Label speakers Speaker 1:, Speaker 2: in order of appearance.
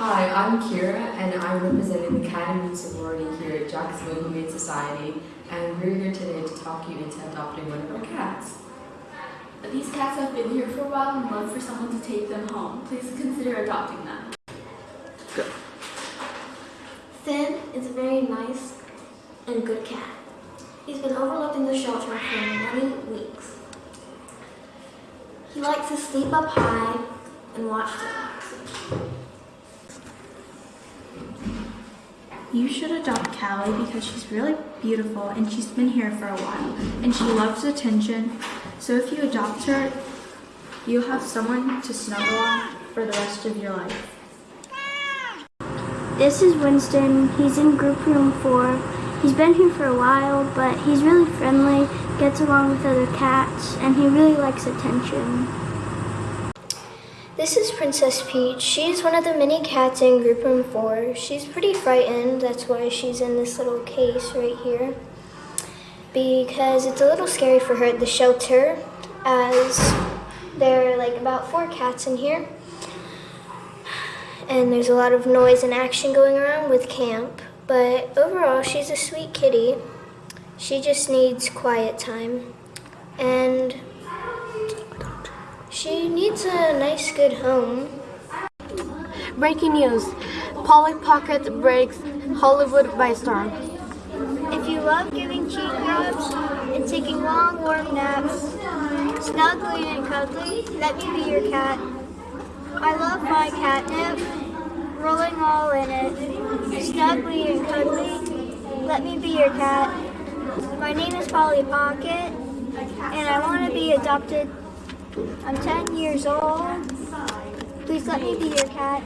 Speaker 1: Hi, I'm Kira, and I'm representing the Cat and Meat sorority here at Jacksonville Humane Society, and we're here today to talk you into adopting one of our cats.
Speaker 2: These cats have been here for a while and love for someone to take them home. Please consider adopting them.
Speaker 3: Finn is a very nice and good cat. He's been overlooked in the shelter for many weeks. He likes to sleep up high and watch television.
Speaker 4: You should adopt Callie because she's really beautiful and she's been here for a while and she loves attention. So if you adopt her, you'll have someone to snuggle on for the rest of your life.
Speaker 5: This is Winston. He's in group room four. He's been here for a while, but he's really friendly, gets along with other cats, and he really likes attention.
Speaker 3: This is Princess Peach. She's one of the many cats in group room four. She's pretty frightened. That's why she's in this little case right here. Because it's a little scary for her at the shelter as there are like about four cats in here. And there's a lot of noise and action going around with camp. But overall, she's a sweet kitty. She just needs quiet time. And she needs a nice, good home.
Speaker 6: Breaking news. Polly Pocket breaks Hollywood by storm.
Speaker 5: If you love giving cheek rubs and taking long, warm naps, snuggly and cuddly, let me be your cat. I love my catnip, rolling all in it, snuggly and cuddly, let me be your cat. My name is Polly Pocket, and I want to be adopted. I'm 10 years old. Please let me be your cat.